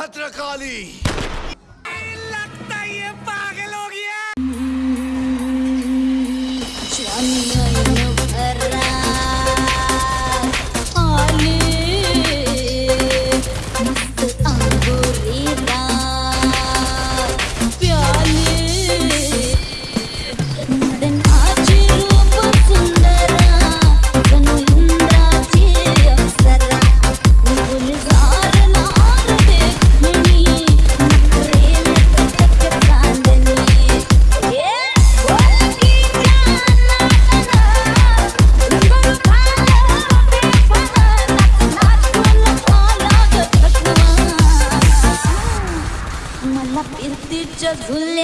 भद्रकाली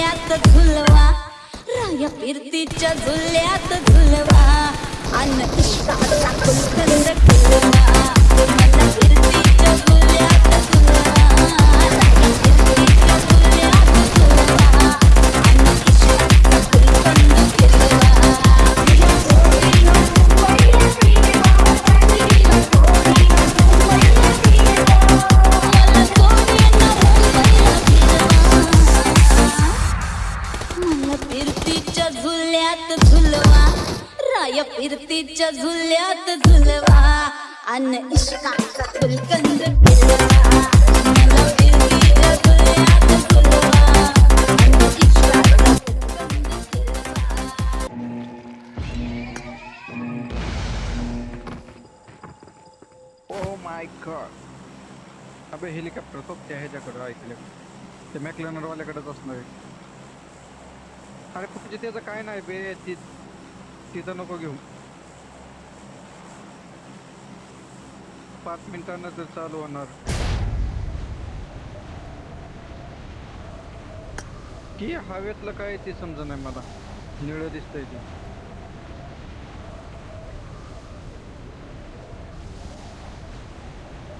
झुल्यात झुलवा राया फिरतीच्या झुल्यात झुलवा अन इष्टाचा कुलकंद खुलवा झुल्यात झुलवा. राय फिरतीच्या झुल्यात झुलवा. अन इश्का फुलकंद माय गॉड हेलिकॉप्टर सोबत्या ह्याच्याकडं ऐकलं. ते मॅकलेनरवाल्याकडेच असणार आहे. अरे फक्त त्याचं काय नाही बे ती. तिथं नको घेऊ. पाच मिनिटांना तर चालू होणार. की हवेतलं काय ते समजा नाही मला. निळं दिसतंय ते.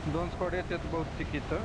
दोन स्कॉड येतात बहुतेक इथं.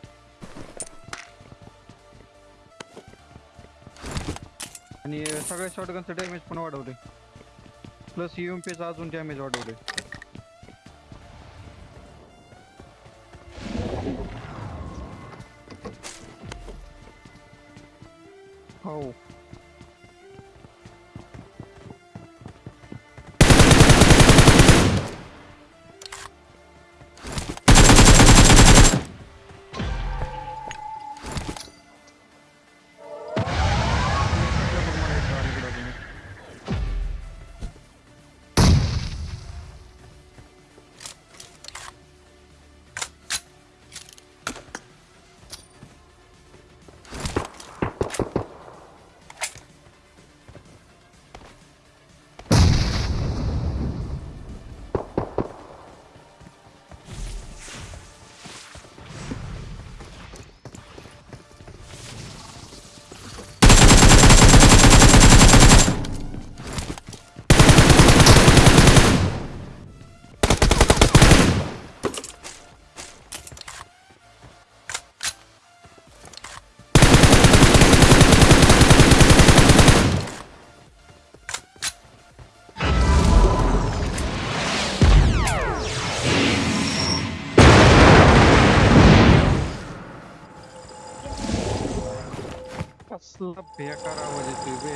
आणि सगळ्या शॉटगनचं डॅमेज पण वाढवले. प्लस चा अजून डॅमेज वाढवले.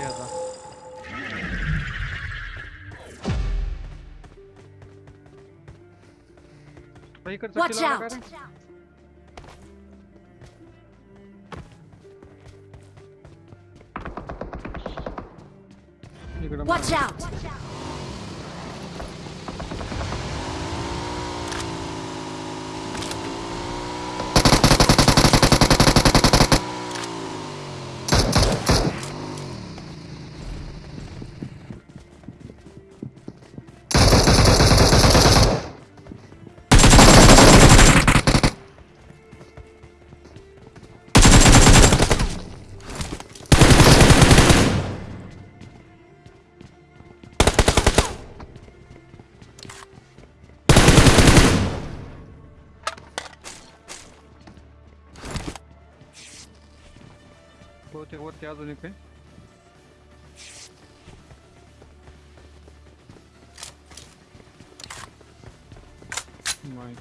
ಅದ Watch out! Watch out. बहुतेक वरती अजून एक आहे नाही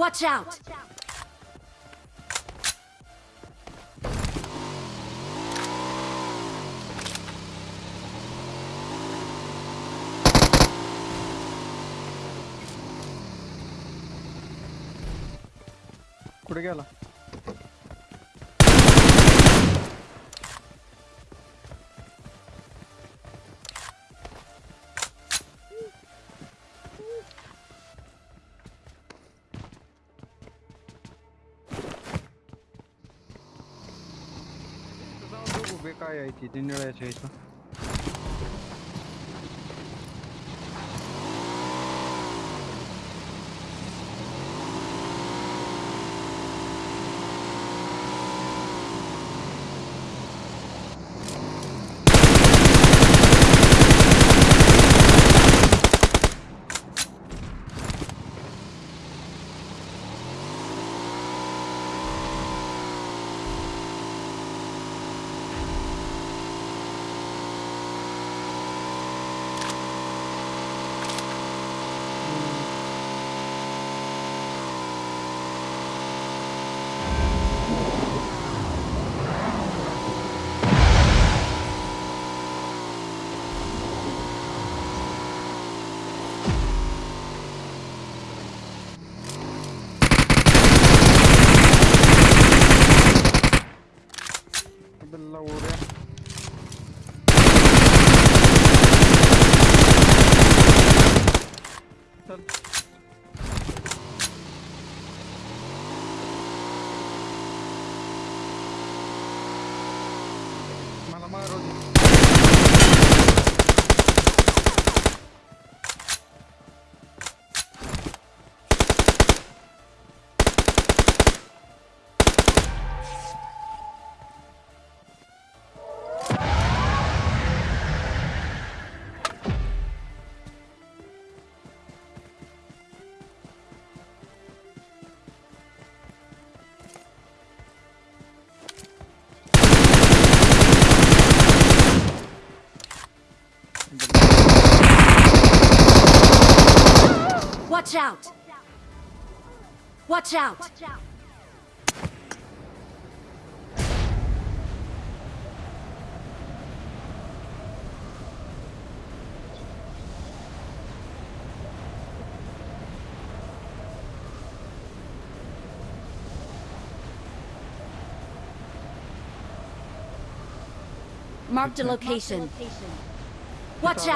Watch out! Kuregela. Kaya iti, din nila yung chase pa. Watch out! Watch out! Marked a location. Watch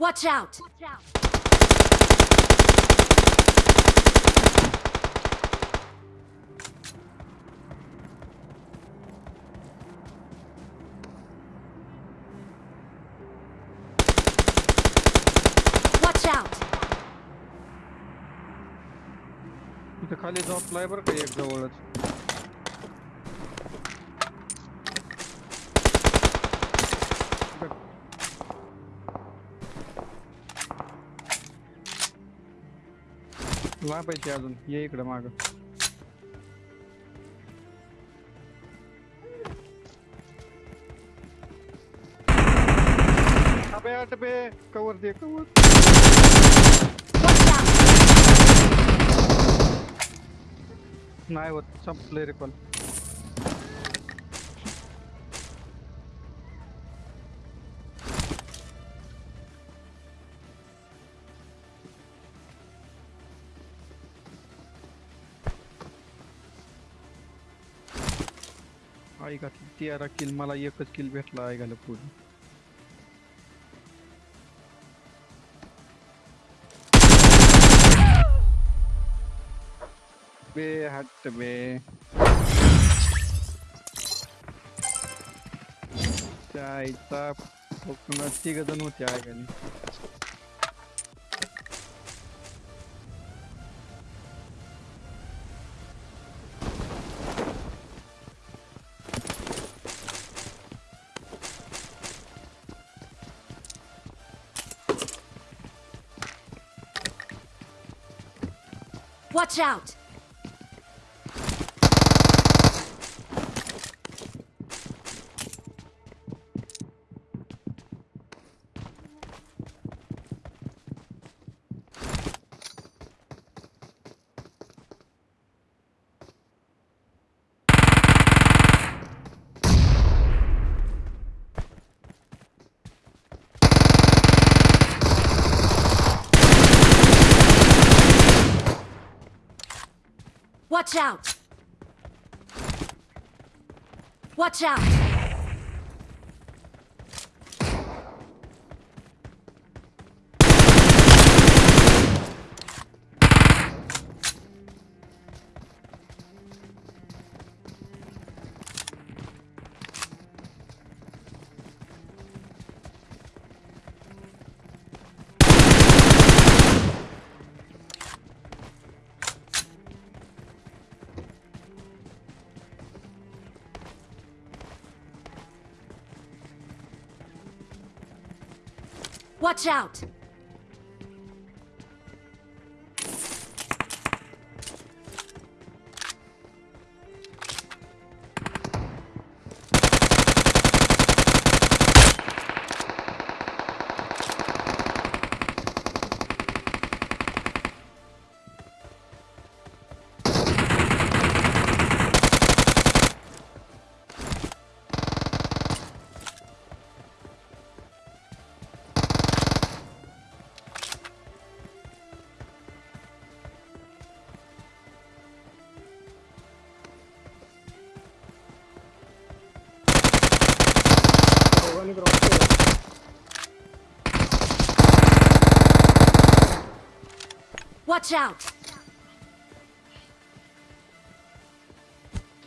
आला out! Watch out! Watch out! इथं खाली झोपलाय बरं का एक जवळच लापायची अजून ये इकडं माग. अबे अटबे कवर दे कवर! नाही होत संपले रे पण तेरा किल मला एकच किल भेटला ऐकायला घाला पुढे. बे हट बे. त्या आईचा तिघ जण होते आई Watch out! Watch out! Watch out! Watch out! Watch out!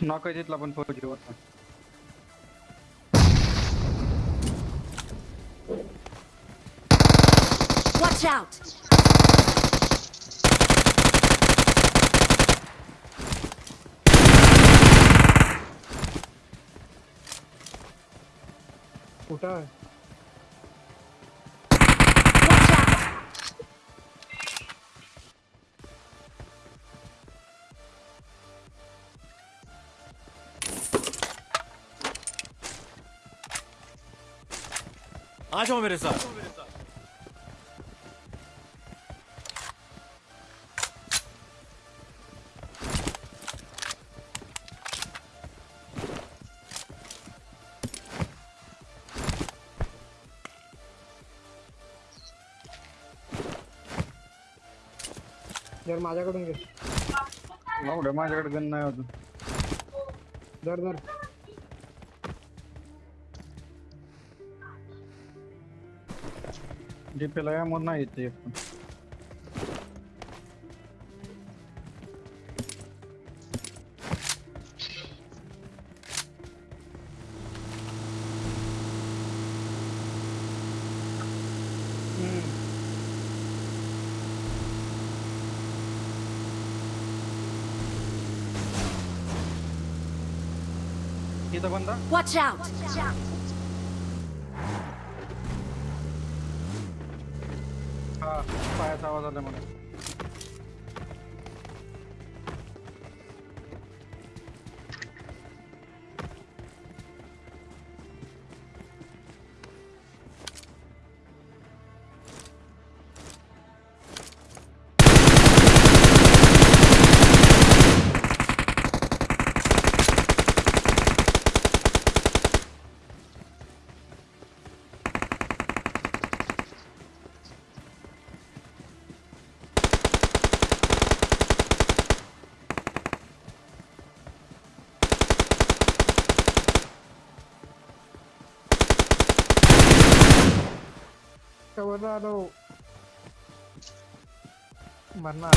Knock आहे तिथला पण फौजी होता Watch out! कुठं आहे आ जाओ मेरे साथ जर माझ्याकडून घे. माझ्याकडे गण नाही अजून. धर धर डीपीला या म्हणून नाही येते पण हम्म. इथं बंदा Watch out! हा पायाचा आवाज आला इसका बता दो मरना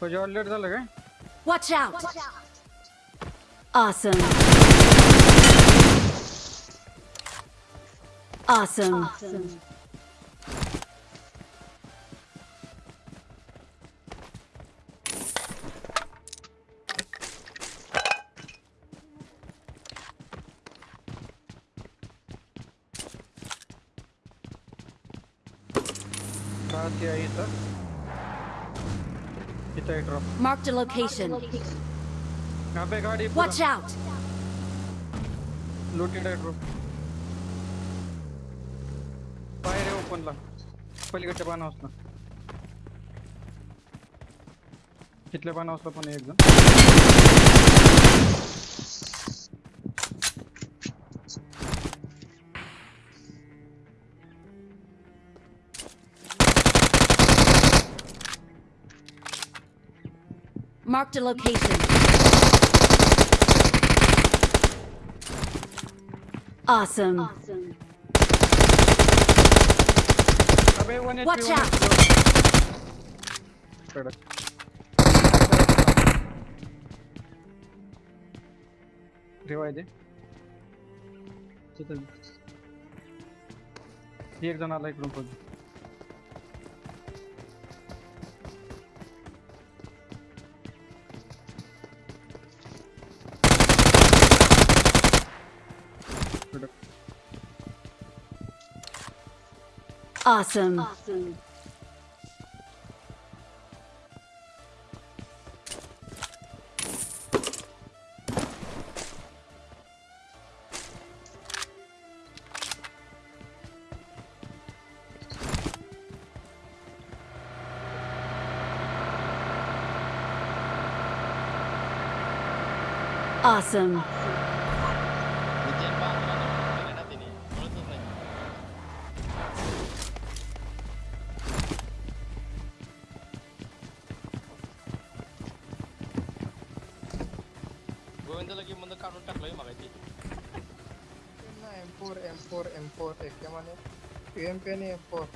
कुछ और लेट डाल गए watch out awesome awesome awesome कहाँ से आई था। कितना ड्रॉप मार्क द लोकेशन यहाँ पे गाड़ी वॉच आउट लूटेड है ड्रॉप बाहेर आहे ओपनला Marked a location. Awesome. अबे वन Watch out. ठेवाय दे तिथं एक जण आला इकडून पण Awesome. Awesome. Legend Champion F4.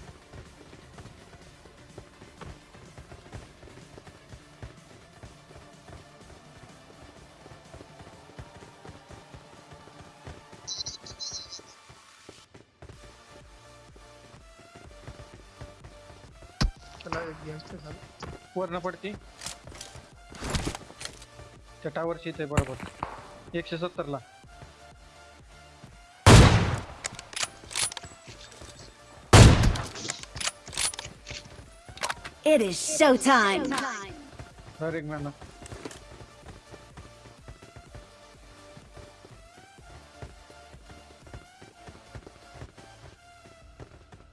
वरनं पडती चटावर टावरची है बराबर एकशे सत्तर ला It is showtime.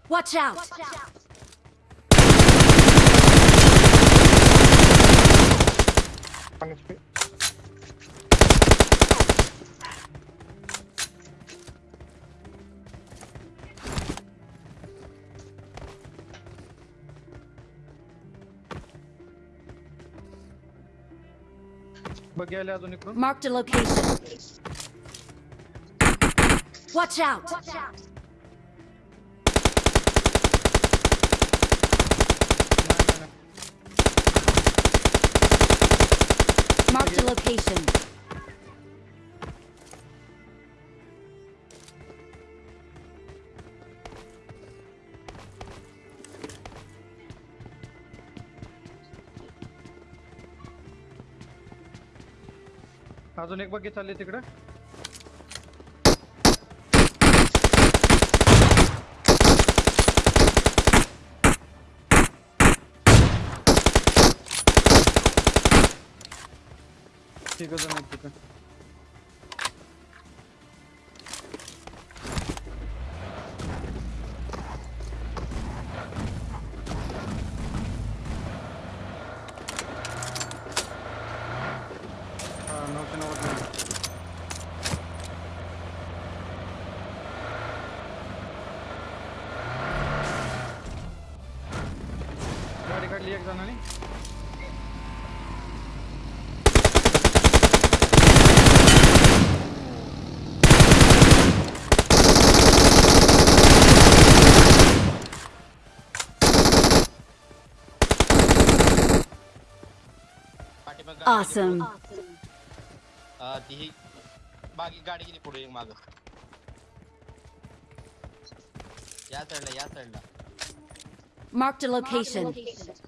Watch out! Watch out. बघ आले अजून इकडून Marked a location. Watch out! नाही, नाही, नाही. Marked a location. अजून एक बघी चालली तिकडे. ठीक गाडी गाडी खाली एक जणांनी पाठीमाग Awesome. ती ही बाकी गाडी गेली पुढे माग या साईडला या साईडला Marked a location. ह्याच्यात बेवा मी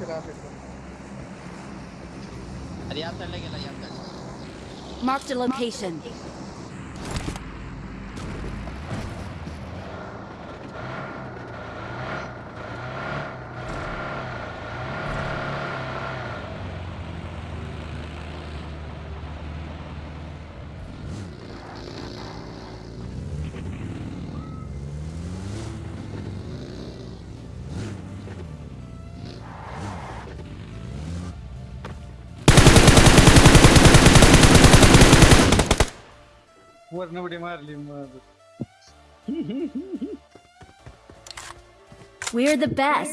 Mark the Marked a location. We're the best.